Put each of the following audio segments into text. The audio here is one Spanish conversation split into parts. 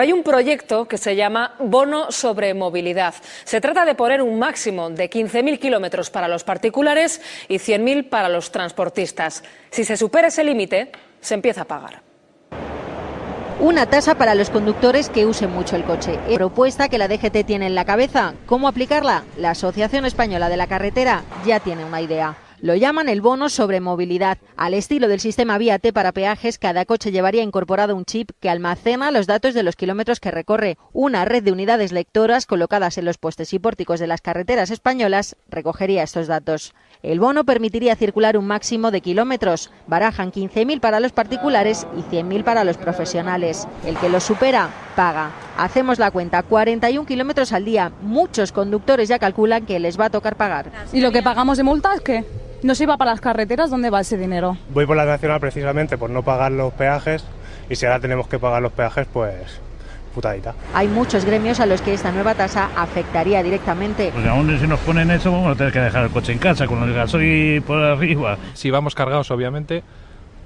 Hay un proyecto que se llama Bono sobre Movilidad. Se trata de poner un máximo de 15.000 kilómetros para los particulares y 100.000 para los transportistas. Si se supera ese límite, se empieza a pagar. Una tasa para los conductores que usen mucho el coche. Propuesta que la DGT tiene en la cabeza. ¿Cómo aplicarla? La Asociación Española de la Carretera ya tiene una idea. Lo llaman el bono sobre movilidad. Al estilo del sistema vía T para peajes, cada coche llevaría incorporado un chip que almacena los datos de los kilómetros que recorre. Una red de unidades lectoras colocadas en los postes y pórticos de las carreteras españolas recogería estos datos. El bono permitiría circular un máximo de kilómetros. Barajan 15.000 para los particulares y 100.000 para los profesionales. El que los supera, paga. Hacemos la cuenta, 41 kilómetros al día. Muchos conductores ya calculan que les va a tocar pagar. ¿Y lo que pagamos de multas qué? ¿No se iba para las carreteras? ¿Dónde va ese dinero? Voy por la nacional precisamente por no pagar los peajes y si ahora tenemos que pagar los peajes, pues putadita. Hay muchos gremios a los que esta nueva tasa afectaría directamente. Pues aún si nos ponen eso, vamos a tener que dejar el coche en casa con el gasoil por arriba. Si vamos cargados, obviamente,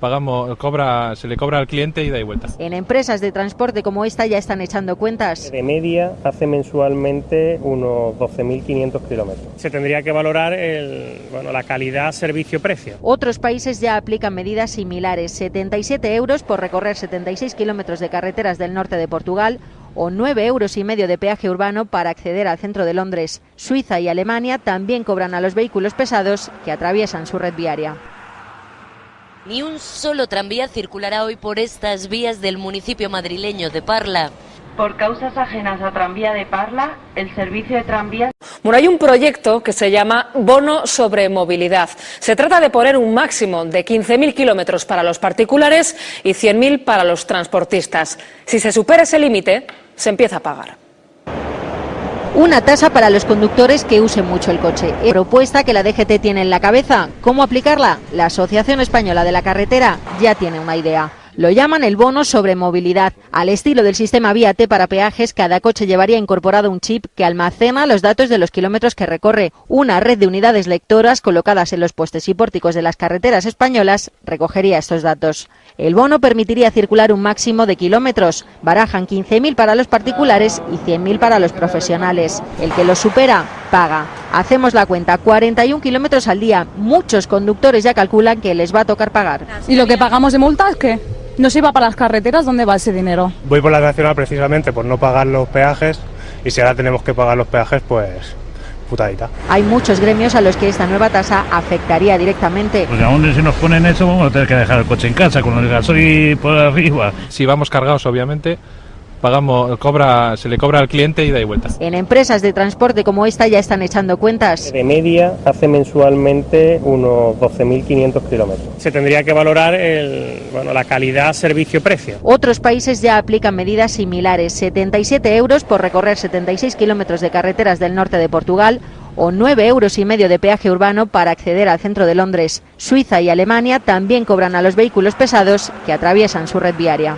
pagamos, cobra, se le cobra al cliente ida y vuelta. En empresas de transporte como esta ya están echando cuentas. De media hace mensualmente unos 12.500 kilómetros. Se tendría que valorar el, bueno, la calidad servicio-precio. Otros países ya aplican medidas similares. 77 euros por recorrer 76 kilómetros de carreteras del norte de Portugal o 9 euros y medio de peaje urbano para acceder al centro de Londres. Suiza y Alemania también cobran a los vehículos pesados que atraviesan su red viaria. Ni un solo tranvía circulará hoy por estas vías del municipio madrileño de Parla. Por causas ajenas a Tranvía de Parla, el servicio de tranvías. Bueno, hay un proyecto que se llama Bono sobre Movilidad. Se trata de poner un máximo de 15.000 kilómetros para los particulares y 100.000 para los transportistas. Si se supera ese límite, se empieza a pagar. Una tasa para los conductores que usen mucho el coche. Propuesta que la DGT tiene en la cabeza. ¿Cómo aplicarla? La Asociación Española de la Carretera ya tiene una idea. Lo llaman el bono sobre movilidad. Al estilo del sistema vía T para peajes, cada coche llevaría incorporado un chip que almacena los datos de los kilómetros que recorre. Una red de unidades lectoras colocadas en los postes y pórticos de las carreteras españolas recogería estos datos. El bono permitiría circular un máximo de kilómetros. Barajan 15.000 para los particulares y 100.000 para los profesionales. El que los supera, paga. Hacemos la cuenta, 41 kilómetros al día. Muchos conductores ya calculan que les va a tocar pagar. ¿Y lo que pagamos de multas qué? ¿No se iba para las carreteras? ¿Dónde va ese dinero? Voy por la nacional precisamente por no pagar los peajes y si ahora tenemos que pagar los peajes, pues putadita. Hay muchos gremios a los que esta nueva tasa afectaría directamente. Pues aún si nos ponen eso, vamos a tener que dejar el coche en casa con el gasoil por arriba. Si vamos cargados, obviamente, pagamos, cobra, se le cobra al cliente ida y vuelta. En empresas de transporte como esta ya están echando cuentas. De media hace mensualmente unos 12.500 kilómetros. Se tendría que valorar el, bueno, la calidad servicio-precio. Otros países ya aplican medidas similares. 77 euros por recorrer 76 kilómetros de carreteras del norte de Portugal o 9 euros y medio de peaje urbano para acceder al centro de Londres. Suiza y Alemania también cobran a los vehículos pesados que atraviesan su red viaria.